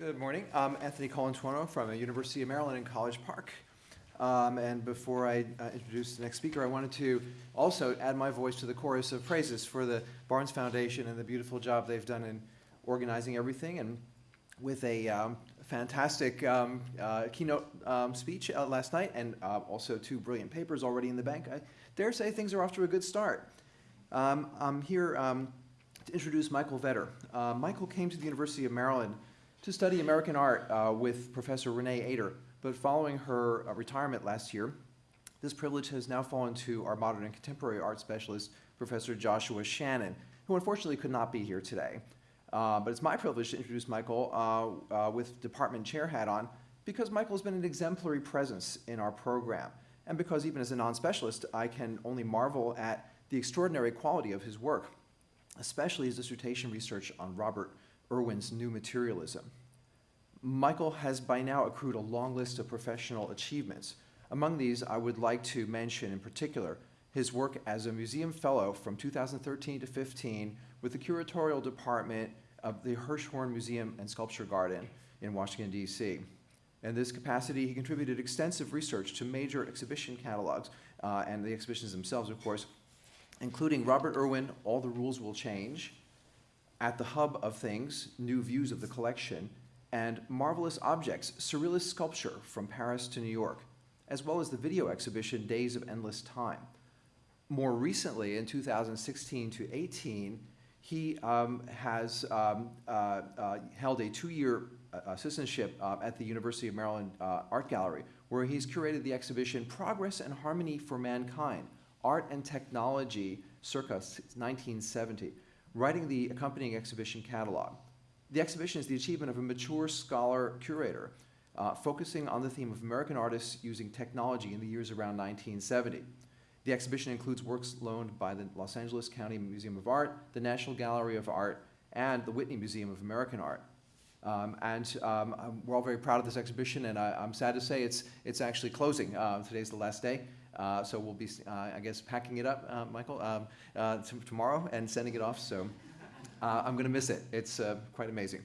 Good morning. I'm Anthony Colantuono from the University of Maryland in College Park. Um, and before I uh, introduce the next speaker, I wanted to also add my voice to the chorus of praises for the Barnes Foundation and the beautiful job they've done in organizing everything and with a um, fantastic um, uh, keynote um, speech uh, last night and uh, also two brilliant papers already in the bank. I dare say things are off to a good start. Um, I'm here um, to introduce Michael Vetter. Uh, Michael came to the University of Maryland to study American art uh, with Professor Renee Ater. But following her uh, retirement last year, this privilege has now fallen to our modern and contemporary art specialist, Professor Joshua Shannon, who unfortunately could not be here today. Uh, but it's my privilege to introduce Michael uh, uh, with department chair hat on because Michael has been an exemplary presence in our program. And because even as a non-specialist, I can only marvel at the extraordinary quality of his work, especially his dissertation research on Robert Irwin's New Materialism. Michael has by now accrued a long list of professional achievements. Among these, I would like to mention in particular his work as a museum fellow from 2013 to 15 with the curatorial department of the Hirshhorn Museum and Sculpture Garden in Washington, D.C. In this capacity, he contributed extensive research to major exhibition catalogs uh, and the exhibitions themselves, of course, including Robert Irwin, All the Rules Will Change, At the Hub of Things, New Views of the Collection, and Marvelous Objects, Surrealist Sculpture from Paris to New York, as well as the video exhibition Days of Endless Time. More recently, in 2016 to 18, he um, has um, uh, uh, held a two-year uh, assistantship uh, at the University of Maryland uh, Art Gallery, where he's curated the exhibition Progress and Harmony for Mankind, Art and Technology circa 1970, writing the accompanying exhibition catalog. The exhibition is the achievement of a mature scholar curator, uh, focusing on the theme of American artists using technology in the years around 1970. The exhibition includes works loaned by the Los Angeles County Museum of Art, the National Gallery of Art, and the Whitney Museum of American Art. Um, and um, we're all very proud of this exhibition, and I, am sad to say it's, it's actually closing. Uh, today's the last day. Uh, so we'll be, uh, I guess, packing it up, uh, Michael, um, uh, tomorrow and sending it off. So uh, I'm going to miss it. It's uh, quite amazing.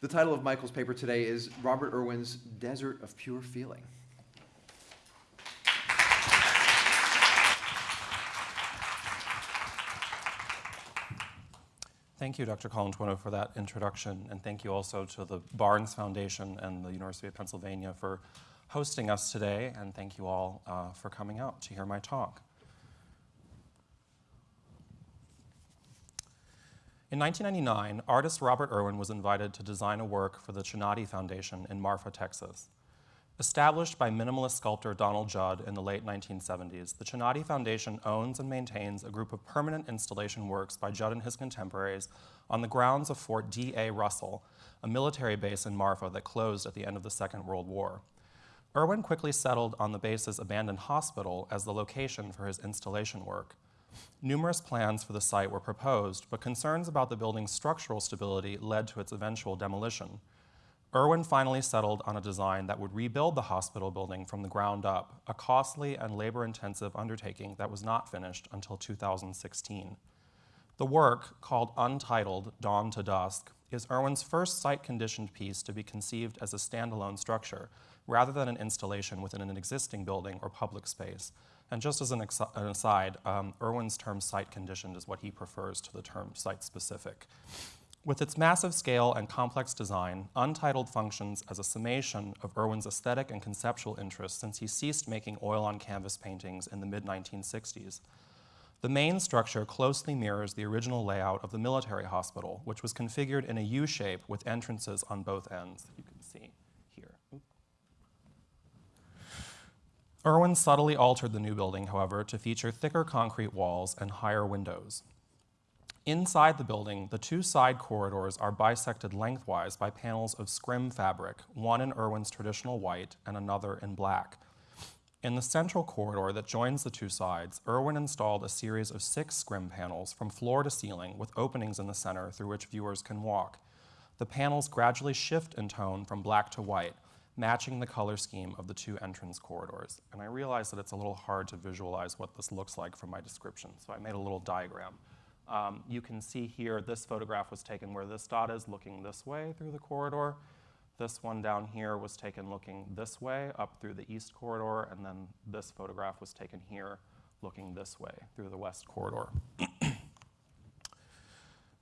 The title of Michael's paper today is Robert Irwin's Desert of Pure Feeling. Thank you, Dr. Colantuono, for that introduction, and thank you also to the Barnes Foundation and the University of Pennsylvania for hosting us today, and thank you all uh, for coming out to hear my talk. In 1999, artist Robert Irwin was invited to design a work for the Chinati Foundation in Marfa, Texas. Established by minimalist sculptor Donald Judd in the late 1970s, the Chinati Foundation owns and maintains a group of permanent installation works by Judd and his contemporaries on the grounds of Fort D.A. Russell, a military base in Marfa that closed at the end of the Second World War. Irwin quickly settled on the base's abandoned hospital as the location for his installation work. Numerous plans for the site were proposed, but concerns about the building's structural stability led to its eventual demolition. Irwin finally settled on a design that would rebuild the hospital building from the ground up, a costly and labor-intensive undertaking that was not finished until 2016. The work, called Untitled Dawn to Dusk, is Irwin's first site-conditioned piece to be conceived as a standalone structure, rather than an installation within an existing building or public space, and just as an, an aside, um, Irwin's term site conditioned is what he prefers to the term site specific. With its massive scale and complex design, Untitled functions as a summation of Irwin's aesthetic and conceptual interests since he ceased making oil on canvas paintings in the mid-1960s. The main structure closely mirrors the original layout of the military hospital, which was configured in a U shape with entrances on both ends. You can see. Here. Irwin subtly altered the new building, however, to feature thicker concrete walls and higher windows. Inside the building, the two side corridors are bisected lengthwise by panels of scrim fabric, one in Irwin's traditional white and another in black. In the central corridor that joins the two sides, Irwin installed a series of six scrim panels from floor to ceiling with openings in the center through which viewers can walk. The panels gradually shift in tone from black to white, matching the color scheme of the two entrance corridors. And I realize that it's a little hard to visualize what this looks like from my description, so I made a little diagram. Um, you can see here, this photograph was taken where this dot is looking this way through the corridor. This one down here was taken looking this way up through the east corridor, and then this photograph was taken here looking this way through the west corridor.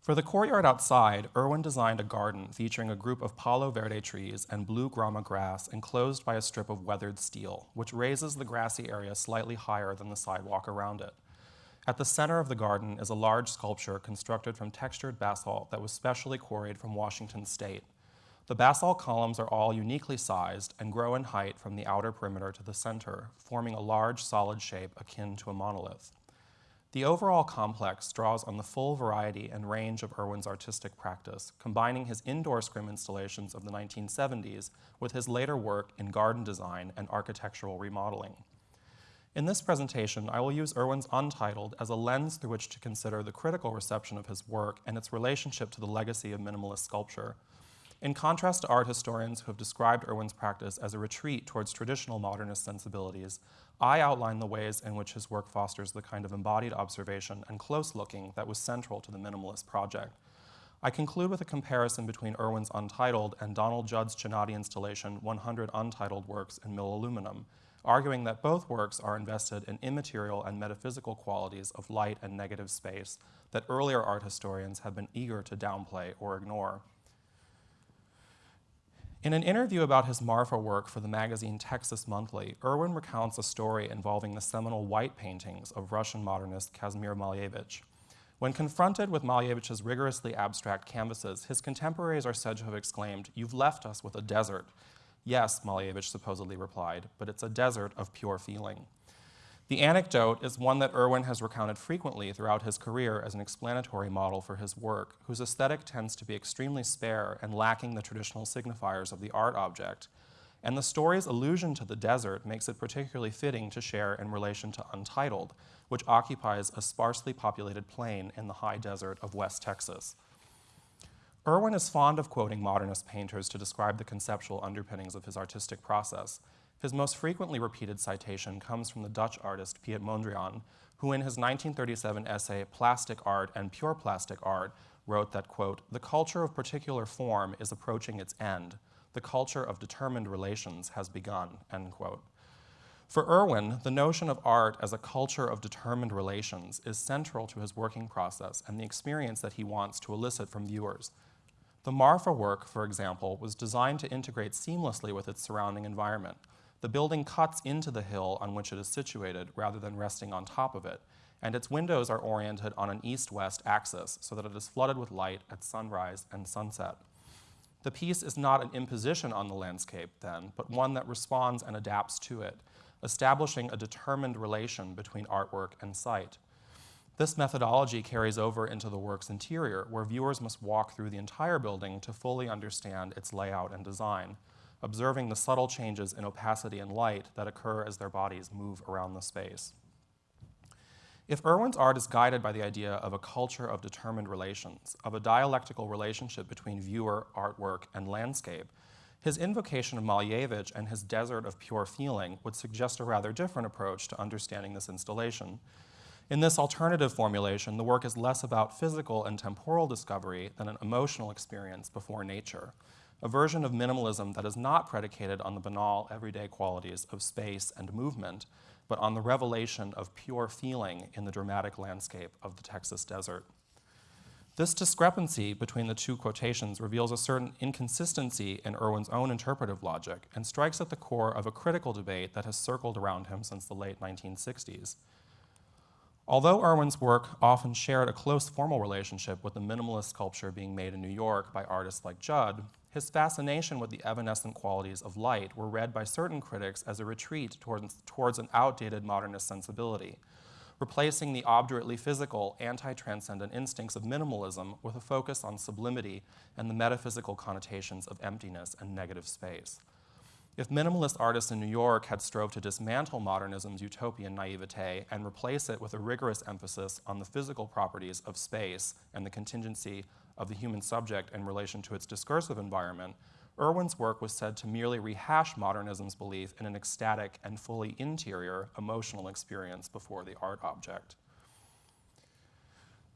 For the courtyard outside, Irwin designed a garden featuring a group of Palo Verde trees and blue grama grass enclosed by a strip of weathered steel, which raises the grassy area slightly higher than the sidewalk around it. At the center of the garden is a large sculpture constructed from textured basalt that was specially quarried from Washington state. The basalt columns are all uniquely sized and grow in height from the outer perimeter to the center, forming a large solid shape akin to a monolith. The overall complex draws on the full variety and range of Irwin's artistic practice, combining his indoor scrim installations of the 1970s with his later work in garden design and architectural remodeling. In this presentation, I will use Irwin's Untitled as a lens through which to consider the critical reception of his work and its relationship to the legacy of minimalist sculpture. In contrast to art historians who have described Irwin's practice as a retreat towards traditional modernist sensibilities, I outline the ways in which his work fosters the kind of embodied observation and close looking that was central to the minimalist project. I conclude with a comparison between Irwin's Untitled and Donald Judd's Chinati installation 100 Untitled Works in Mill Aluminum, arguing that both works are invested in immaterial and metaphysical qualities of light and negative space that earlier art historians have been eager to downplay or ignore. In an interview about his Marfa work for the magazine Texas Monthly, Irwin recounts a story involving the seminal white paintings of Russian modernist Kazimir Malevich. When confronted with Malevich's rigorously abstract canvases, his contemporaries are said to have exclaimed, You've left us with a desert. Yes, Malevich supposedly replied, but it's a desert of pure feeling. The anecdote is one that Irwin has recounted frequently throughout his career as an explanatory model for his work, whose aesthetic tends to be extremely spare and lacking the traditional signifiers of the art object. And the story's allusion to the desert makes it particularly fitting to share in relation to Untitled, which occupies a sparsely populated plain in the high desert of West Texas. Irwin is fond of quoting modernist painters to describe the conceptual underpinnings of his artistic process, his most frequently repeated citation comes from the Dutch artist Piet Mondrian, who in his 1937 essay Plastic Art and Pure Plastic Art wrote that, quote, the culture of particular form is approaching its end. The culture of determined relations has begun, end quote. For Irwin, the notion of art as a culture of determined relations is central to his working process and the experience that he wants to elicit from viewers. The Marfa work, for example, was designed to integrate seamlessly with its surrounding environment, the building cuts into the hill on which it is situated rather than resting on top of it, and its windows are oriented on an east-west axis so that it is flooded with light at sunrise and sunset. The piece is not an imposition on the landscape, then, but one that responds and adapts to it, establishing a determined relation between artwork and site. This methodology carries over into the work's interior, where viewers must walk through the entire building to fully understand its layout and design observing the subtle changes in opacity and light that occur as their bodies move around the space. If Irwin's art is guided by the idea of a culture of determined relations, of a dialectical relationship between viewer, artwork, and landscape, his invocation of Malevich and his desert of pure feeling would suggest a rather different approach to understanding this installation. In this alternative formulation, the work is less about physical and temporal discovery than an emotional experience before nature a version of minimalism that is not predicated on the banal, everyday qualities of space and movement, but on the revelation of pure feeling in the dramatic landscape of the Texas desert. This discrepancy between the two quotations reveals a certain inconsistency in Irwin's own interpretive logic and strikes at the core of a critical debate that has circled around him since the late 1960s. Although Irwin's work often shared a close formal relationship with the minimalist sculpture being made in New York by artists like Judd, his fascination with the evanescent qualities of light were read by certain critics as a retreat towards, towards an outdated modernist sensibility, replacing the obdurately physical, anti-transcendent instincts of minimalism with a focus on sublimity and the metaphysical connotations of emptiness and negative space. If minimalist artists in New York had strove to dismantle modernism's utopian naivete and replace it with a rigorous emphasis on the physical properties of space and the contingency of the human subject in relation to its discursive environment, Irwin's work was said to merely rehash modernism's belief in an ecstatic and fully interior emotional experience before the art object.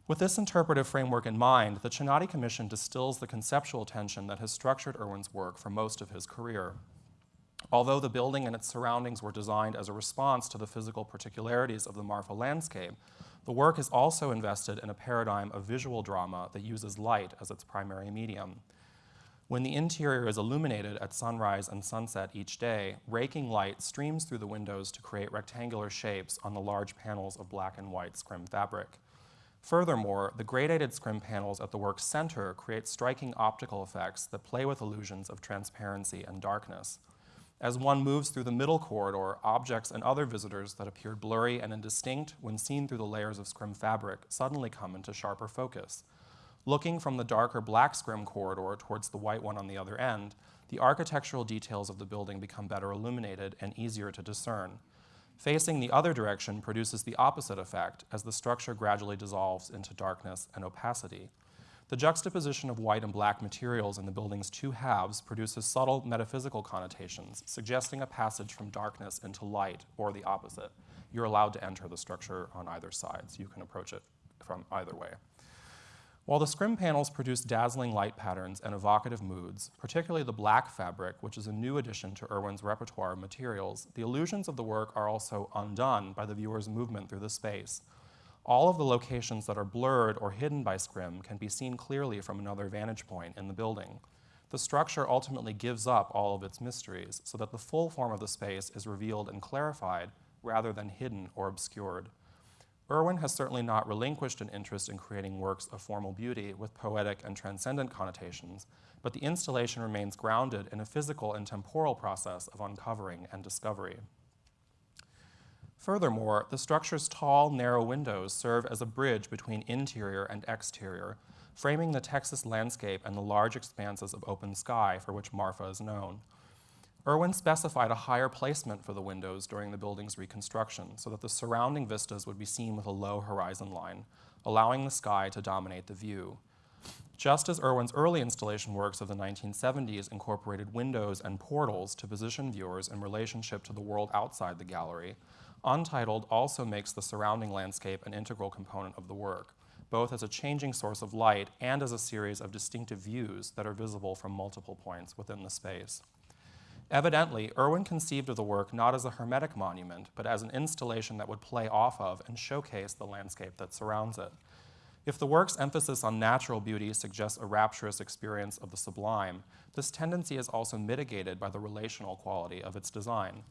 With this interpretive framework in mind, the Chinati Commission distills the conceptual tension that has structured Irwin's work for most of his career. Although the building and its surroundings were designed as a response to the physical particularities of the Marfa landscape, the work is also invested in a paradigm of visual drama that uses light as its primary medium. When the interior is illuminated at sunrise and sunset each day, raking light streams through the windows to create rectangular shapes on the large panels of black and white scrim fabric. Furthermore, the gradated scrim panels at the work's center create striking optical effects that play with illusions of transparency and darkness. As one moves through the middle corridor, objects and other visitors that appeared blurry and indistinct when seen through the layers of scrim fabric suddenly come into sharper focus. Looking from the darker black scrim corridor towards the white one on the other end, the architectural details of the building become better illuminated and easier to discern. Facing the other direction produces the opposite effect as the structure gradually dissolves into darkness and opacity. The juxtaposition of white and black materials in the building's two halves produces subtle metaphysical connotations, suggesting a passage from darkness into light or the opposite. You're allowed to enter the structure on either side, so you can approach it from either way. While the scrim panels produce dazzling light patterns and evocative moods, particularly the black fabric, which is a new addition to Irwin's repertoire of materials, the illusions of the work are also undone by the viewer's movement through the space. All of the locations that are blurred or hidden by scrim can be seen clearly from another vantage point in the building. The structure ultimately gives up all of its mysteries so that the full form of the space is revealed and clarified rather than hidden or obscured. Irwin has certainly not relinquished an interest in creating works of formal beauty with poetic and transcendent connotations, but the installation remains grounded in a physical and temporal process of uncovering and discovery. Furthermore, the structure's tall, narrow windows serve as a bridge between interior and exterior, framing the Texas landscape and the large expanses of open sky for which Marfa is known. Irwin specified a higher placement for the windows during the building's reconstruction so that the surrounding vistas would be seen with a low horizon line, allowing the sky to dominate the view. Just as Irwin's early installation works of the 1970s incorporated windows and portals to position viewers in relationship to the world outside the gallery, Untitled also makes the surrounding landscape an integral component of the work, both as a changing source of light and as a series of distinctive views that are visible from multiple points within the space. Evidently, Irwin conceived of the work not as a hermetic monument, but as an installation that would play off of and showcase the landscape that surrounds it. If the work's emphasis on natural beauty suggests a rapturous experience of the sublime, this tendency is also mitigated by the relational quality of its design.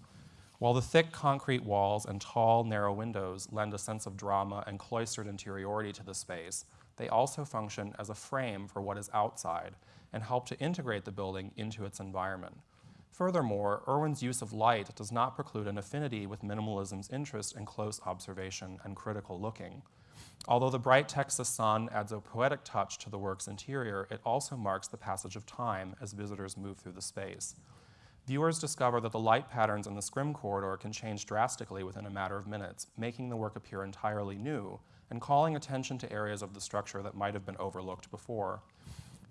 While the thick concrete walls and tall, narrow windows lend a sense of drama and cloistered interiority to the space, they also function as a frame for what is outside and help to integrate the building into its environment. Furthermore, Irwin's use of light does not preclude an affinity with minimalism's interest in close observation and critical looking. Although the bright Texas sun adds a poetic touch to the work's interior, it also marks the passage of time as visitors move through the space. Viewers discover that the light patterns in the scrim corridor can change drastically within a matter of minutes, making the work appear entirely new and calling attention to areas of the structure that might have been overlooked before.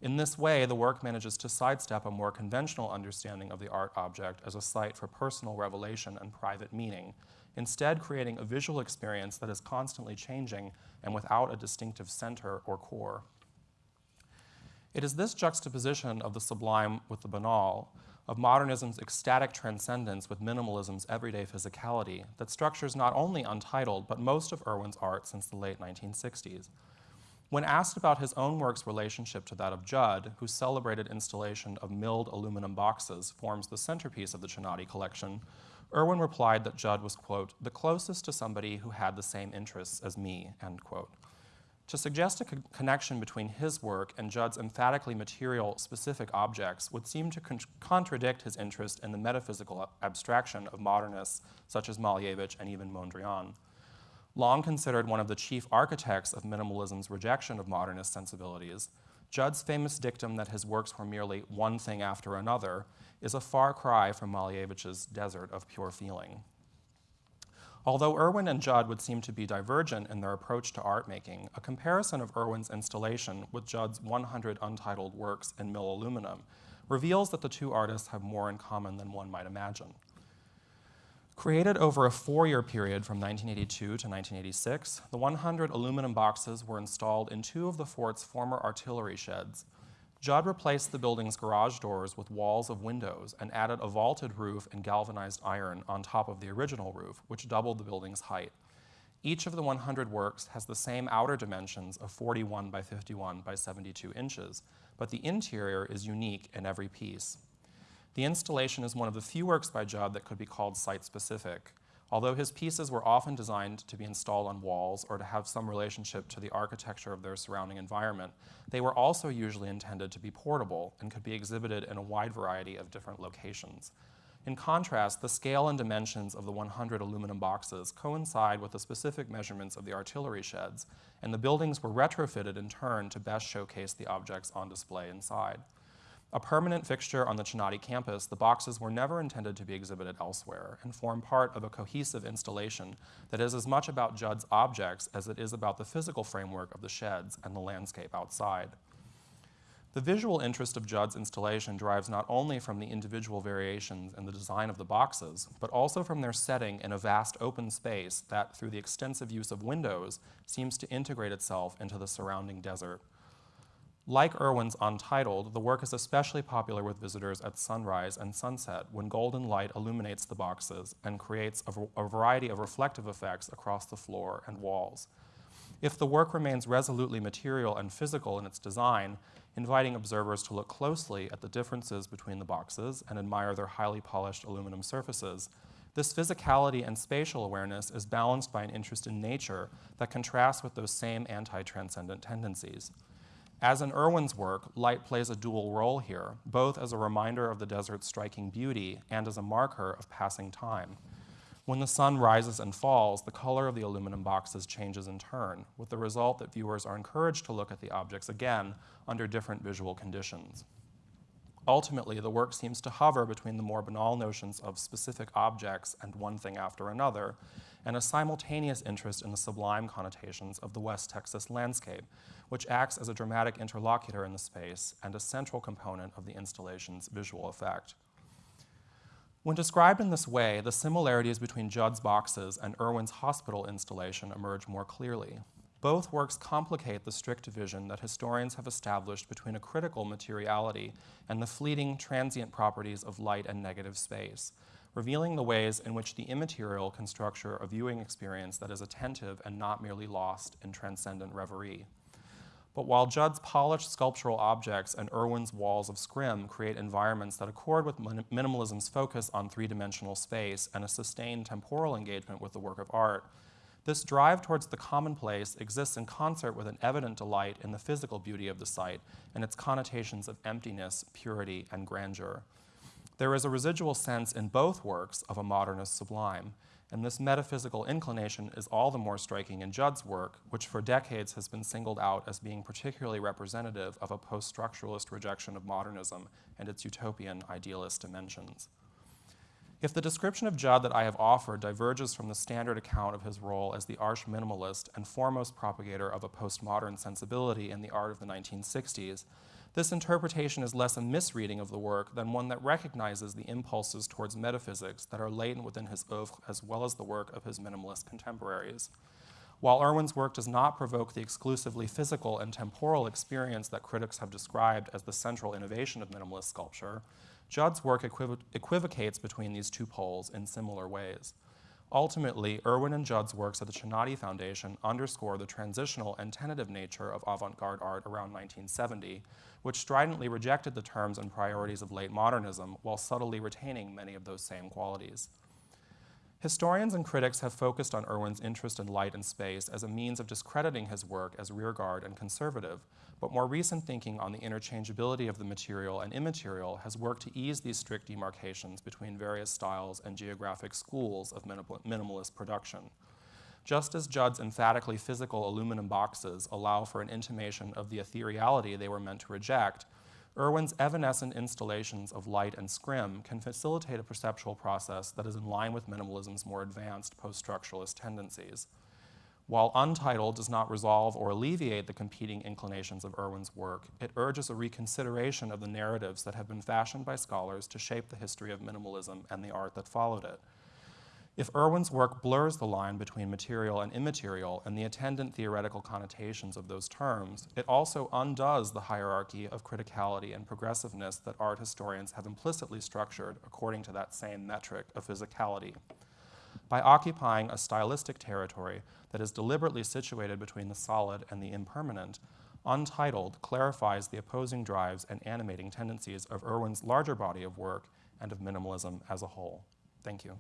In this way, the work manages to sidestep a more conventional understanding of the art object as a site for personal revelation and private meaning, instead creating a visual experience that is constantly changing and without a distinctive center or core. It is this juxtaposition of the sublime with the banal, of modernism's ecstatic transcendence with minimalism's everyday physicality, that structures not only Untitled, but most of Irwin's art since the late 1960s. When asked about his own work's relationship to that of Judd, whose celebrated installation of milled aluminum boxes forms the centerpiece of the Chinati collection, Irwin replied that Judd was, quote, the closest to somebody who had the same interests as me, end quote. To suggest a co connection between his work and Judd's emphatically material specific objects would seem to con contradict his interest in the metaphysical abstraction of modernists such as Malevich and even Mondrian long considered one of the chief architects of minimalism's rejection of modernist sensibilities, Judd's famous dictum that his works were merely one thing after another is a far cry from Malevich's desert of pure feeling. Although Irwin and Judd would seem to be divergent in their approach to art making, a comparison of Irwin's installation with Judd's 100 untitled works in mill aluminum reveals that the two artists have more in common than one might imagine. Created over a four year period from 1982 to 1986, the 100 aluminum boxes were installed in two of the fort's former artillery sheds. Judd replaced the building's garage doors with walls of windows and added a vaulted roof and galvanized iron on top of the original roof, which doubled the building's height. Each of the 100 works has the same outer dimensions of 41 by 51 by 72 inches, but the interior is unique in every piece. The installation is one of the few works by Judd that could be called site-specific. Although his pieces were often designed to be installed on walls or to have some relationship to the architecture of their surrounding environment, they were also usually intended to be portable and could be exhibited in a wide variety of different locations. In contrast, the scale and dimensions of the 100 aluminum boxes coincide with the specific measurements of the artillery sheds, and the buildings were retrofitted in turn to best showcase the objects on display inside. A permanent fixture on the Chinati campus, the boxes were never intended to be exhibited elsewhere and form part of a cohesive installation that is as much about Judd's objects as it is about the physical framework of the sheds and the landscape outside. The visual interest of Judd's installation derives not only from the individual variations in the design of the boxes, but also from their setting in a vast open space that, through the extensive use of windows, seems to integrate itself into the surrounding desert. Like Irwin's Untitled, the work is especially popular with visitors at sunrise and sunset when golden light illuminates the boxes and creates a, a variety of reflective effects across the floor and walls. If the work remains resolutely material and physical in its design, inviting observers to look closely at the differences between the boxes and admire their highly polished aluminum surfaces, this physicality and spatial awareness is balanced by an interest in nature that contrasts with those same anti transcendent tendencies. As in Irwin's work, light plays a dual role here, both as a reminder of the desert's striking beauty and as a marker of passing time. When the sun rises and falls, the color of the aluminum boxes changes in turn, with the result that viewers are encouraged to look at the objects again under different visual conditions. Ultimately, the work seems to hover between the more banal notions of specific objects and one thing after another, and a simultaneous interest in the sublime connotations of the West Texas landscape, which acts as a dramatic interlocutor in the space and a central component of the installation's visual effect. When described in this way, the similarities between Judd's boxes and Irwin's hospital installation emerge more clearly. Both works complicate the strict division that historians have established between a critical materiality and the fleeting, transient properties of light and negative space, revealing the ways in which the immaterial can structure a viewing experience that is attentive and not merely lost in transcendent reverie. But while Judd's polished sculptural objects and Irwin's walls of scrim create environments that accord with minimalism's focus on three dimensional space and a sustained temporal engagement with the work of art, this drive towards the commonplace exists in concert with an evident delight in the physical beauty of the site and its connotations of emptiness, purity, and grandeur. There is a residual sense in both works of a modernist sublime, and this metaphysical inclination is all the more striking in Judd's work, which for decades has been singled out as being particularly representative of a post structuralist rejection of modernism and its utopian idealist dimensions. If the description of Judd that I have offered diverges from the standard account of his role as the arch minimalist and foremost propagator of a postmodern sensibility in the art of the 1960s, this interpretation is less a misreading of the work than one that recognizes the impulses towards metaphysics that are latent within his oeuvre as well as the work of his minimalist contemporaries. While Irwin's work does not provoke the exclusively physical and temporal experience that critics have described as the central innovation of minimalist sculpture, Judd's work equiv equivocates between these two poles in similar ways. Ultimately, Irwin and Judd's works at the Chinati Foundation underscore the transitional and tentative nature of avant-garde art around 1970, which stridently rejected the terms and priorities of late modernism while subtly retaining many of those same qualities. Historians and critics have focused on Irwin's interest in light and space as a means of discrediting his work as rearguard and conservative, but more recent thinking on the interchangeability of the material and immaterial has worked to ease these strict demarcations between various styles and geographic schools of minimalist production. Just as Judd's emphatically physical aluminum boxes allow for an intimation of the ethereality they were meant to reject, Irwin's evanescent installations of light and scrim can facilitate a perceptual process that is in line with minimalism's more advanced post-structuralist tendencies. While Untitled does not resolve or alleviate the competing inclinations of Irwin's work, it urges a reconsideration of the narratives that have been fashioned by scholars to shape the history of minimalism and the art that followed it. If Irwin's work blurs the line between material and immaterial and the attendant theoretical connotations of those terms, it also undoes the hierarchy of criticality and progressiveness that art historians have implicitly structured according to that same metric of physicality. By occupying a stylistic territory that is deliberately situated between the solid and the impermanent, Untitled clarifies the opposing drives and animating tendencies of Irwin's larger body of work and of minimalism as a whole. Thank you.